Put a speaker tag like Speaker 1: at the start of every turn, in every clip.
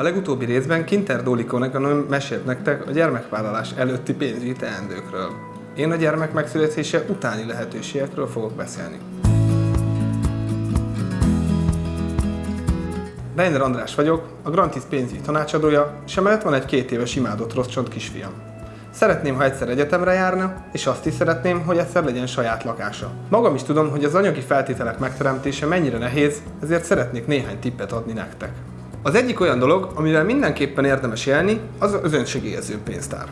Speaker 1: A legutóbbi részben Kinter Dólikónak mesélt nektek a gyermekvállalás előtti pénzügyi teendőkről. Én a gyermek megszületése utáni lehetőségekről fogok beszélni. Reiner András vagyok, a Grantis pénzügyi tanácsadója, és emellett van egy két éves imádott rossz csont kisfiam. Szeretném, ha egyszer egyetemre járna, és azt is szeretném, hogy egyszer legyen saját lakása. Magam is tudom, hogy az anyagi feltételek megteremtése mennyire nehéz, ezért szeretnék néhány tippet adni nektek. Az egyik olyan dolog, amivel mindenképpen érdemes élni, az az önsegélyező pénztár.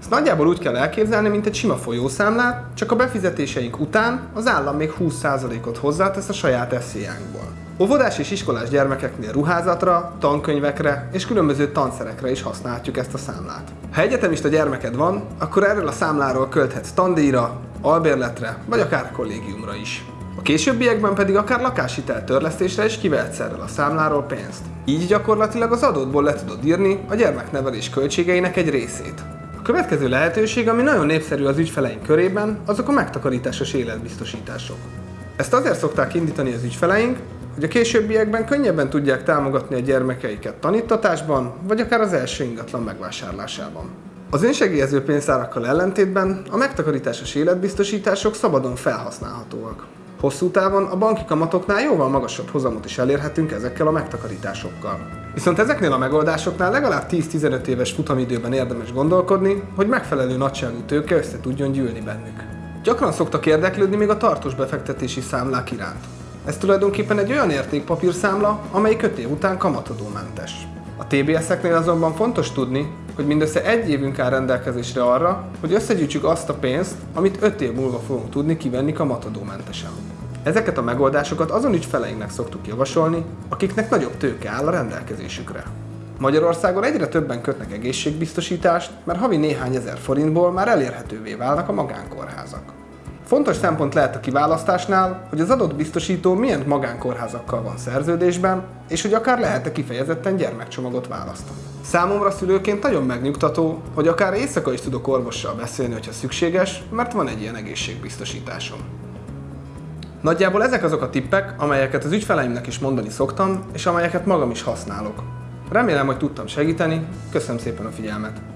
Speaker 1: Ezt nagyjából úgy kell elképzelni, mint egy sima folyószámlát, csak a befizetéseink után az állam még 20%-ot hozzátesz a saját eszélyánkból. Óvodás és iskolás gyermekeknél ruházatra, tankönyvekre és különböző tanszerekre is használhatjuk ezt a számlát. Ha egyetemista gyermeked van, akkor erről a számláról költhetsz tandíjra, albérletre vagy akár kollégiumra is. A későbbiekben pedig akár lakáshitel törlesztésre is kivehetsz a számláról pénzt. Így gyakorlatilag az adótból le tudod írni a gyermeknevelés költségeinek egy részét. A következő lehetőség, ami nagyon népszerű az ügyfeleink körében, azok a megtakarításos életbiztosítások. Ezt azért szokták indítani az ügyfeleink, hogy a későbbiekben könnyebben tudják támogatni a gyermekeiket tanítatásban, vagy akár az első ingatlan megvásárlásában. Az önsegélyező pénztárakkal ellentétben a megtakarításos életbiztosítások szabadon felhasználhatóak. Hosszú távon a banki kamatoknál jóval magasabb hozamot is elérhetünk ezekkel a megtakarításokkal. Viszont ezeknél a megoldásoknál legalább 10-15 éves futamidőben érdemes gondolkodni, hogy megfelelő nagyságú tőke össze tudjon gyűlni bennük. Gyakran szoktak érdeklődni még a tartós befektetési számlák iránt. Ez tulajdonképpen egy olyan értékpapírszámla, amely köt év után kamatadómentes. A TBS-eknél azonban fontos tudni, hogy mindössze egy évünk áll rendelkezésre arra, hogy összegyűjtsük azt a pénzt, amit 5 év múlva fogunk tudni kivenni kamatadómentesen. Ezeket a megoldásokat azon ügyfeleinknek szoktuk javasolni, akiknek nagyobb tőke áll a rendelkezésükre. Magyarországon egyre többen kötnek egészségbiztosítást, mert havi néhány ezer forintból már elérhetővé válnak a magánkórházak. Fontos szempont lehet a kiválasztásnál, hogy az adott biztosító milyen magánkórházakkal van szerződésben, és hogy akár lehet-e kifejezetten gyermekcsomagot választani. Számomra szülőként nagyon megnyugtató, hogy akár éjszaka is tudok orvossal beszélni, hogyha szükséges, mert van egy ilyen egészségbiztosításom. Nagyjából ezek azok a tippek, amelyeket az ügyfeleimnek is mondani szoktam, és amelyeket magam is használok. Remélem, hogy tudtam segíteni, köszönöm szépen a figyelmet!